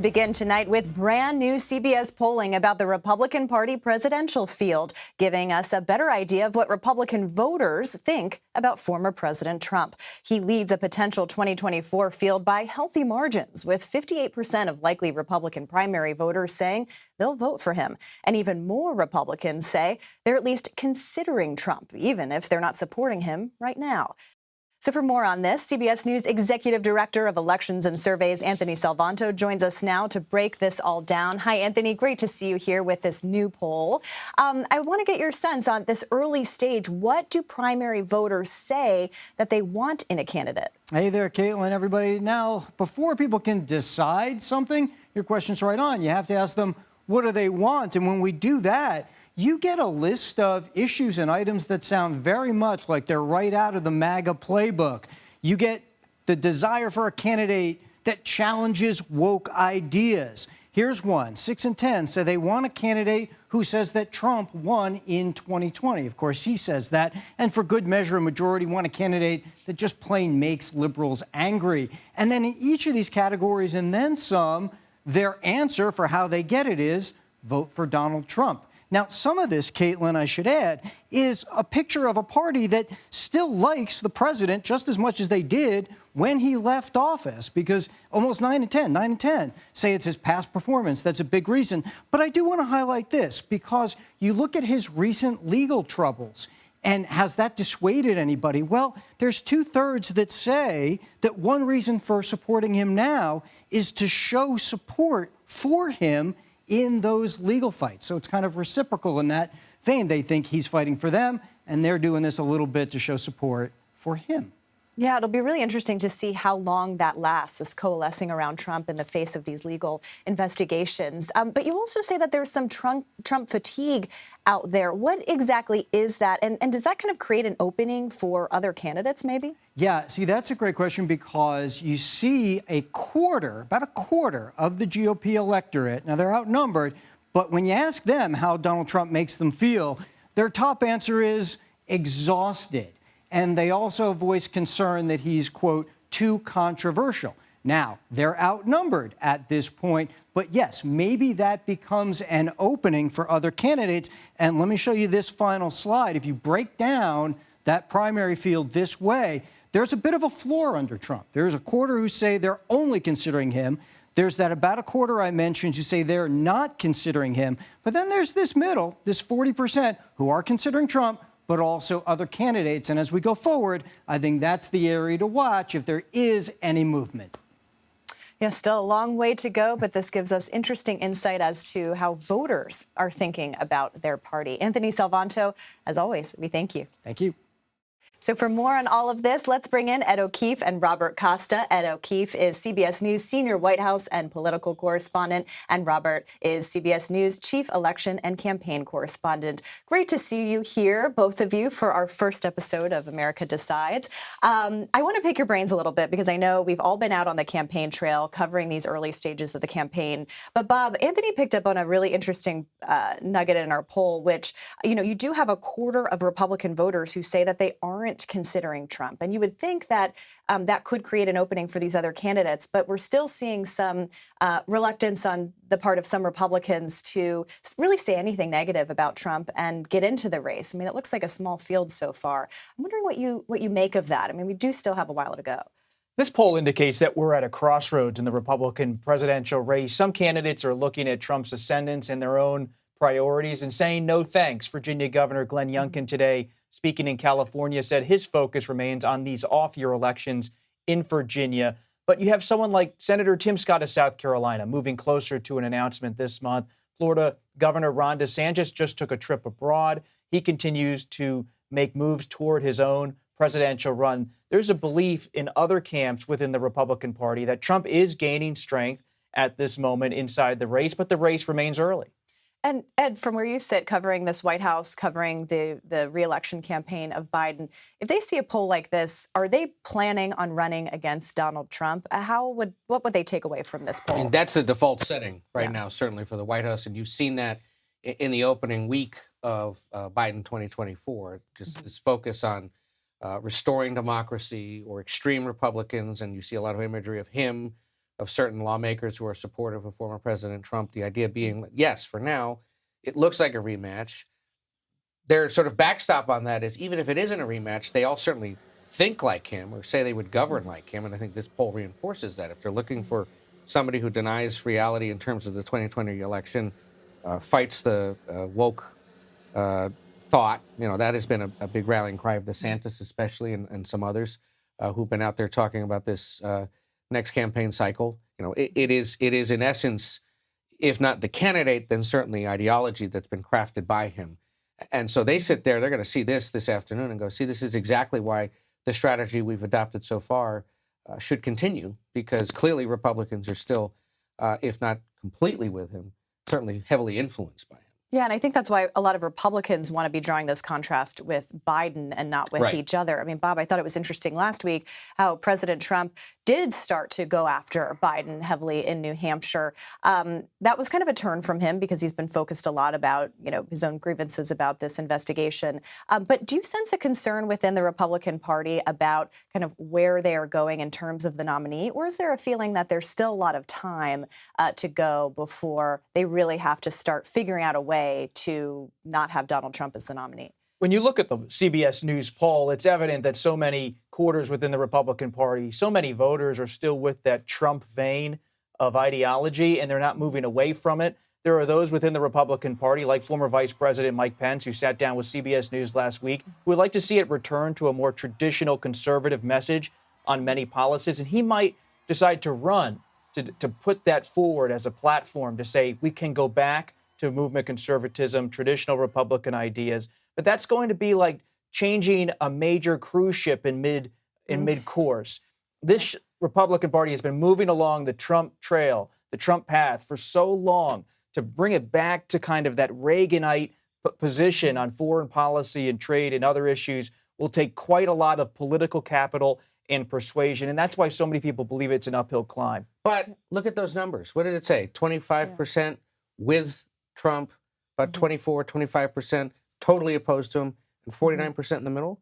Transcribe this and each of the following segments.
Begin tonight with brand new CBS polling about the Republican Party presidential field, giving us a better idea of what Republican voters think about former President Trump. He leads a potential 2024 field by healthy margins, with 58% of likely Republican primary voters saying they'll vote for him. And even more Republicans say they're at least considering Trump, even if they're not supporting him right now. So for more on this, CBS News Executive Director of Elections and Surveys, Anthony Salvanto, joins us now to break this all down. Hi, Anthony. Great to see you here with this new poll. Um, I want to get your sense on this early stage. What do primary voters say that they want in a candidate? Hey there, Caitlin, everybody. Now, before people can decide something, your question's right on. You have to ask them, what do they want? And when we do that, you get a list of issues and items that sound very much like they're right out of the MAGA playbook. You get the desire for a candidate that challenges woke ideas. Here's one. Six and 10 say they want a candidate who says that Trump won in 2020. Of course, he says that. And for good measure, a majority want a candidate that just plain makes liberals angry. And then in each of these categories and then some, their answer for how they get it is vote for Donald Trump. Now, some of this, Caitlin, I should add, is a picture of a party that still likes the president just as much as they did when he left office, because almost 9 and 10, 9 and 10 say it's his past performance. That's a big reason. But I do want to highlight this, because you look at his recent legal troubles, and has that dissuaded anybody? Well, there's two thirds that say that one reason for supporting him now is to show support for him in those legal fights. So it's kind of reciprocal in that vein. They think he's fighting for them, and they're doing this a little bit to show support for him. Yeah, it'll be really interesting to see how long that lasts, this coalescing around Trump in the face of these legal investigations. Um, but you also say that there's some Trump, Trump fatigue out there. What exactly is that? And, and does that kind of create an opening for other candidates, maybe? Yeah, see, that's a great question because you see a quarter, about a quarter of the GOP electorate, now they're outnumbered, but when you ask them how Donald Trump makes them feel, their top answer is exhausted. And they also voice concern that he's, quote, too controversial. Now, they're outnumbered at this point, but yes, maybe that becomes an opening for other candidates. And let me show you this final slide. If you break down that primary field this way, there's a bit of a floor under Trump. There's a quarter who say they're only considering him. There's that about a quarter I mentioned who say they're not considering him. But then there's this middle, this 40% who are considering Trump, but also other candidates. And as we go forward, I think that's the area to watch if there is any movement. Yeah, still a long way to go, but this gives us interesting insight as to how voters are thinking about their party. Anthony Salvanto, as always, we thank you. Thank you. So for more on all of this, let's bring in Ed O'Keefe and Robert Costa. Ed O'Keefe is CBS News senior White House and political correspondent, and Robert is CBS News chief election and campaign correspondent. Great to see you here, both of you, for our first episode of America Decides. Um, I want to pick your brains a little bit because I know we've all been out on the campaign trail covering these early stages of the campaign. But Bob, Anthony picked up on a really interesting uh, nugget in our poll, which, you know, you do have a quarter of Republican voters who say that they aren't aren't considering Trump. And you would think that um, that could create an opening for these other candidates, but we're still seeing some uh, reluctance on the part of some Republicans to really say anything negative about Trump and get into the race. I mean, it looks like a small field so far. I'm wondering what you what you make of that. I mean, we do still have a while to go. This poll indicates that we're at a crossroads in the Republican presidential race. Some candidates are looking at Trump's ascendance and their own priorities and saying no thanks. Virginia Governor Glenn mm-hmm. Youngkin today speaking in California, said his focus remains on these off year elections in Virginia. But you have someone like Senator Tim Scott of South Carolina moving closer to an announcement this month. Florida Governor Ron DeSantis just took a trip abroad. He continues to make moves toward his own presidential run. There's a belief in other camps within the Republican Party that Trump is gaining strength at this moment inside the race, but the race remains early. And Ed, from where you sit covering this White House, covering the, the reelection campaign of Biden, if they see a poll like this, are they planning on running against Donald Trump? Uh, how would what would they take away from this poll? I mean, that's the default setting right yeah. now, certainly for the White House, and you've seen that in the opening week of uh, Biden 2024. Just mm-hmm. this focus on uh, restoring democracy or extreme Republicans, and you see a lot of imagery of him of certain lawmakers who are supportive of former President Trump. The idea being, yes, for now, it looks like a rematch. Their sort of backstop on that is even if it isn't a rematch, they all certainly think like him or say they would govern like him. And I think this poll reinforces that. If they're looking for somebody who denies reality in terms of the 2020 election, uh, fights the uh, woke uh, thought, you know, that has been a, a, big rallying cry of DeSantis, especially, and, and some others uh, who've been out there talking about this uh, next campaign cycle. You know, it, it is it is in essence, if not the candidate, then certainly ideology that's been crafted by him. And so they sit there, they're going to see this this afternoon and go, see, this is exactly why the strategy we've adopted so far uh, should continue, because clearly Republicans are still, uh, if not completely with him, certainly heavily influenced by him. Yeah, and I think that's why a lot of Republicans want to be drawing this contrast with Biden and not with Right. each other. I mean, Bob, I thought it was interesting last week how President Trump did start to go after Biden heavily in New Hampshire. Um, that was kind of a turn from him because he's been focused a lot about, you know, his own grievances about this investigation. Um, but do you sense a concern within the Republican Party about kind of where they are going in terms of the nominee, or is there a feeling that there's still a lot of time uh, to go before they really have to start figuring out a way to not have Donald Trump as the nominee? When you look at the CBS News poll, it's evident that so many quarters within the Republican Party, so many voters are still with that Trump vein of ideology and they're not moving away from it. There are those within the Republican Party, like former Vice President Mike Pence, who sat down with CBS News last week, who would like to see it return to a more traditional conservative message on many policies. And he might decide to run to, to put that forward as a platform to say we can go back to movement conservatism, traditional Republican ideas. But that's going to be like changing a major cruise ship in mid in mid course. This Republican Party has been moving along the Trump trail, the Trump path for so long to bring it back to kind of that Reaganite p- position on foreign policy and trade and other issues will take quite a lot of political capital and persuasion. And that's why so many people believe it's an uphill climb. But look at those numbers. What did it say? 25% with Trump, about mm-hmm. 24, 25% totally opposed to him, and mm-hmm. 49% in the middle.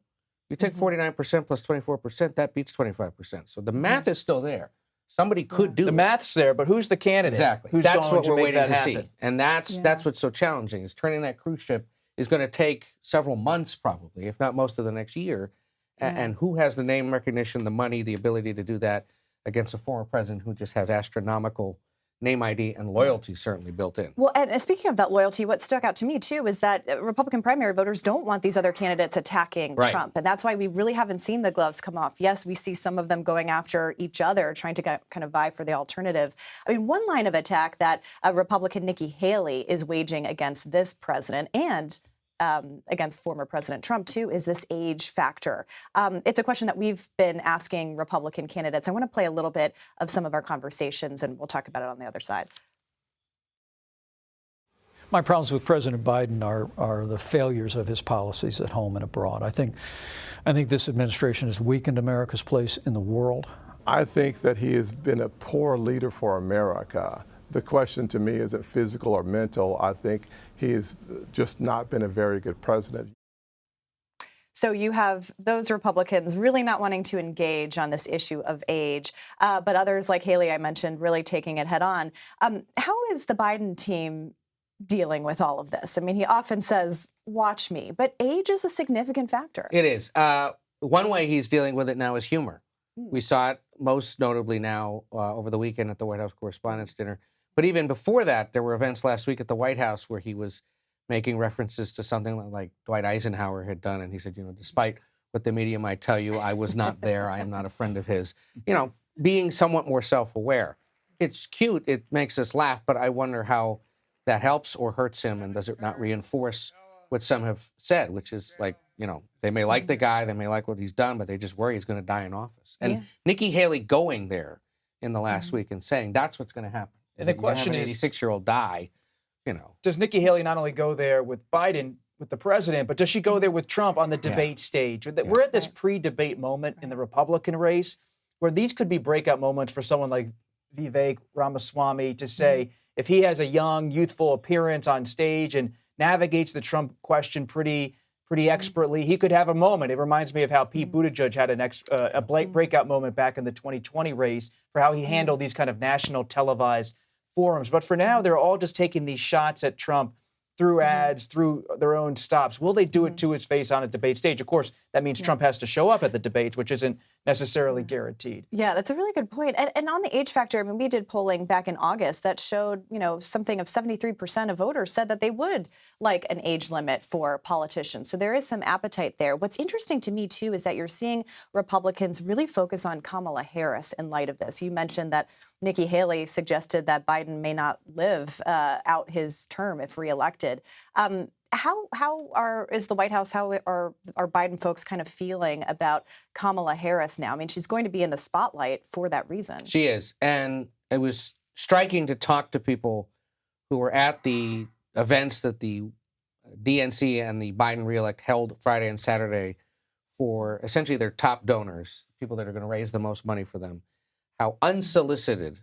You take mm-hmm. 49% plus 24%, that beats 25%. So the math is still there. Somebody could do The it. math's there, but who's the candidate? Exactly. Who's that's going what to we're waiting that to see. And that's Yeah. that's what's so challenging is turning that cruise ship is going to take several months probably, if not most of the next year. Yeah. And who has the name recognition, the money, the ability to do that against a former president who just has astronomical name ID and loyalty certainly built in. Well, and speaking of that loyalty, what stuck out to me too is that uh, Republican primary voters don't want these other candidates attacking Right. Trump, and that's why we really haven't seen the gloves come off. Yes, we see some of them going after each other, trying to get, kind of vie for the alternative. I mean, one line of attack that uh, Republican Nikki Haley is waging against this president and um, against former President Trump, too, is this age factor. Um, it's a question that we've been asking Republican candidates. I want to play a little bit of some of our conversations, and we'll talk about it on the other side. My problems with President Biden are, are the failures of his policies at home and abroad. I think, I think this administration has weakened America's place in the world. I think that he has been a poor leader for America. The question to me is it physical or mental. I think he has just not been a very good president. So you have those Republicans really not wanting to engage on this issue of age, uh, but others like Haley, I mentioned, really taking it head on. Um, how is the Biden team dealing with all of this? I mean, he often says, "Watch me," but age is a significant factor. It is. Uh, one way he's dealing with it now is humor. Hmm. We saw it most notably now uh, over the weekend at the White House Correspondents' Dinner. But even before that, there were events last week at the White House where he was making references to something like Dwight Eisenhower had done. And he said, you know, despite what the media might tell you, I was not there. I am not a friend of his. You know, being somewhat more self aware. It's cute. It makes us laugh. But I wonder how that helps or hurts him. And does it not reinforce what some have said, which is like, you know, they may like the mm-hmm. guy, they may like what he's done, but they just worry he's going to die in office. And Yeah. Nikki Haley going there in the last mm-hmm. week and saying that's what's going to happen. And the You're have question an is- 86 year old die, you know. does Nikki Haley not only go there with Biden, with the president, but does she go there with Trump on the debate stage? We're at this pre-debate moment in the Republican race where these could be breakout moments for someone like Vivek Ramaswamy to say mm-hmm. if he has a young, youthful appearance on stage and navigates the Trump question pretty pretty mm-hmm. expertly. He could have a moment. It reminds me of how Pete mm-hmm. Buttigieg had an ex, uh, a bla- breakout moment back in the 2020 race for how he handled these kind of national televised forums. But for now, mm-hmm. they're all just taking these shots at Trump through mm-hmm. ads, through their own stops. Will they do it mm-hmm. to his face on a debate stage? Of course, that means Trump has to show up at the debates, which isn't necessarily guaranteed. Yeah, that's a really good point. And, and on the age factor, I mean, we did polling back in August that showed, you know, something of 73% of voters said that they would like an age limit for politicians. So there is some appetite there. What's interesting to me, too, is that you're seeing Republicans really focus on Kamala Harris in light of this. You mentioned that Nikki Haley suggested that Biden may not live uh, out his term if reelected. Um, how how are is the White House how are are Biden folks kind of feeling about Kamala Harris now? I mean, she's going to be in the spotlight for that reason. She is. And it was striking to talk to people who were at the events that the DNC and the Biden reelect held Friday and Saturday for essentially their top donors, people that are going to raise the most money for them. How unsolicited,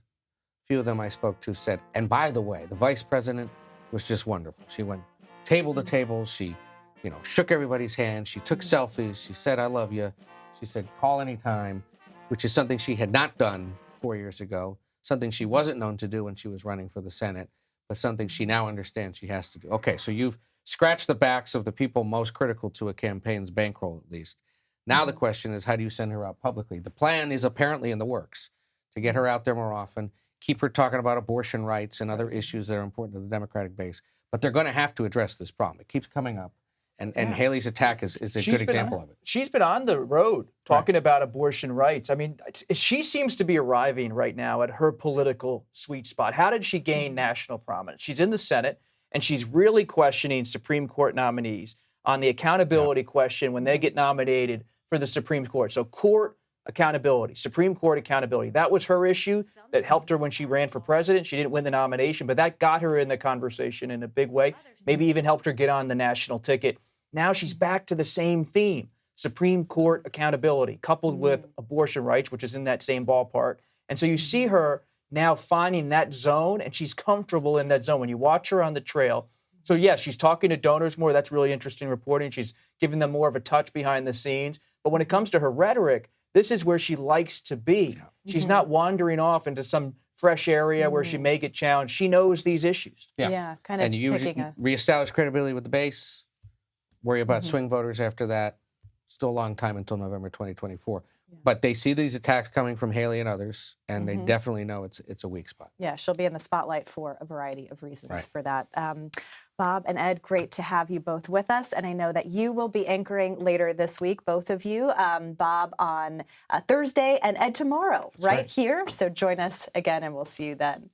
few of them I spoke to said, and by the way, the vice president was just wonderful. She went table to table. She, you know, shook everybody's hand. She took selfies. She said, I love you. She said, call anytime, which is something she had not done four years ago, something she wasn't known to do when she was running for the Senate, but something she now understands she has to do. Okay, so you've scratched the backs of the people most critical to a campaign's bankroll, at least. Now the mm-hmm. question is, how do you send her out publicly? The plan is apparently in the works to get her out there more often, keep her talking about abortion rights and other issues that are important to the Democratic base. But they're going to have to address this problem. It keeps coming up. And, and Haley's attack is, is a She's good example on- of it. She's been on the road talking about abortion rights. I mean, she seems to be arriving right now at her political sweet spot. How did she gain mm-hmm. national prominence? She's in the Senate and she's really questioning Supreme Court nominees on the accountability question when they get nominated for the Supreme Court. So, court accountability, Supreme Court accountability. That was her issue that helped her when she ran for president. She didn't win the nomination, but that got her in the conversation in a big way, maybe even helped her get on the national ticket. Now she's back to the same theme Supreme Court accountability, coupled with mm. abortion rights, which is in that same ballpark. And so you see mm. her now finding that zone, and she's comfortable in that zone. When you watch her on the trail, so yes, she's talking to donors more. That's really interesting reporting. She's giving them more of a touch behind the scenes. But when it comes to her rhetoric, this is where she likes to be. She's mm-hmm. not wandering off into some fresh area where she mm-hmm. may get challenged. She knows these issues. Yeah. yeah kind of and you picking a. reestablish credibility with the base, worry about mm-hmm. swing voters after that. Still a long time until November 2024. But they see these attacks coming from Haley and others, and they definitely know it's it's a weak spot. Yeah, she'll be in the spotlight for a variety of reasons Right. for that. Um, Bob and Ed, great to have you both with us. And I know that you will be anchoring later this week, both of you. Um, Bob on uh, Thursday and Ed tomorrow, right right. here. So join us again, and we'll see you then.